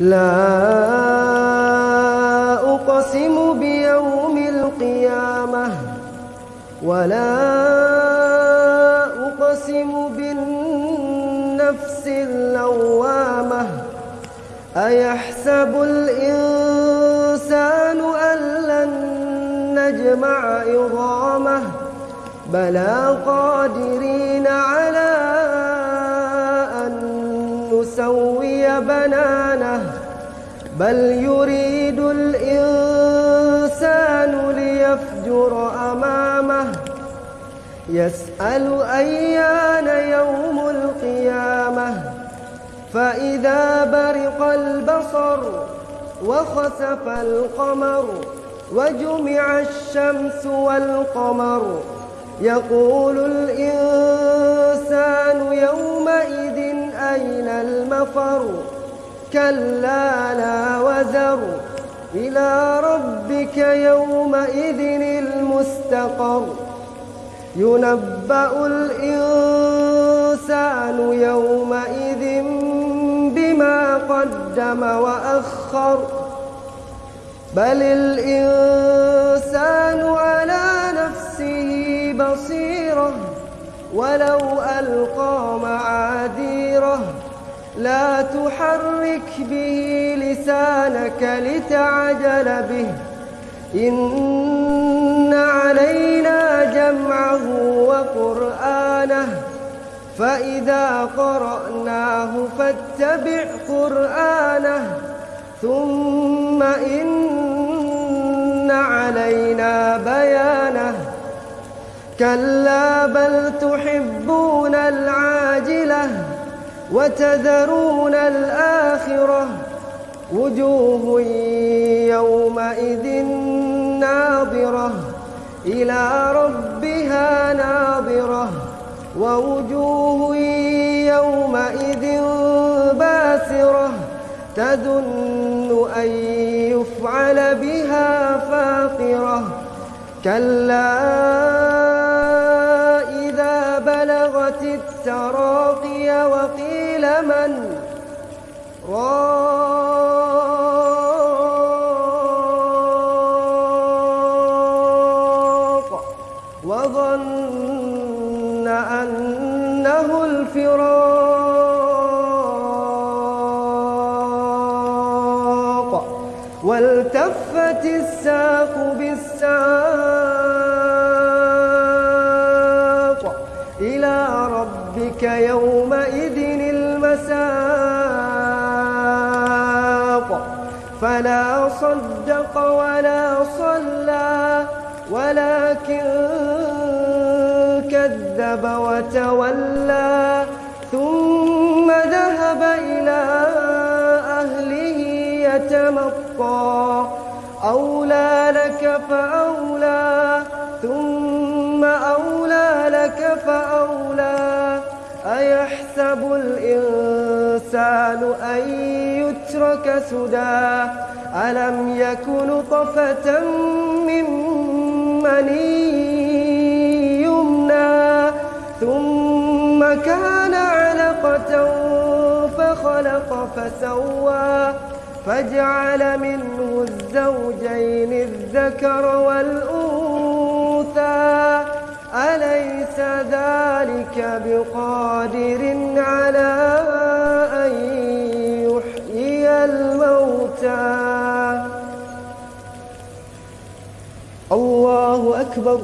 لا أقسم بيوم القيامة ولا أقسم بالنفس اللوامة أيحسب الإنسان أن لن نجمع عظامه بلى قادرين على نسوي بنانه بل يريد الإنسان ليفجر أمامه. يسأل أيان يوم القيامة. فإذا برق البصر وخسف القمر وجمع الشمس والقمر يقول الإنسان المفر كلا لا وزر. إلى ربك يومئذ المستقر. ينبأ الإنسان يومئذ بما قدم وأخر. بل الإنسان على نفسه بصيرة. ولو ألقى معاذيره لا تحرك به لسانك لتعجل به. إن علينا جمعه وقرآنه. فإذا قرأناه فاتبع قرآنه. ثم إن علينا بيانه. كلا بل تحبون العاجلة. وتذرون الآخرة وجوه يومئذ ناظرة إلى ربها ناظرة ووجوه يومئذ باسرة تظن أن يفعل بها فاقرة كلا راق وظن أنه الفراق. والتفت الساق بالساق. إلى ربك يومئذ المساق. فلا صدق ولا صلى ولكن كذب وتولى ثم ذهب إلى أهله يتمطى. أولى لك فأولى ثم أولى لك فأولى. أيحسب الإنسان أن يترك سدى. ألم يكن طفة من مني يمنى؟ ثم كان علقة فخلق فسوى. فاجعل منه الزوجين الذكر والأنثى. أليس ذلك بقادر على الله أكبر.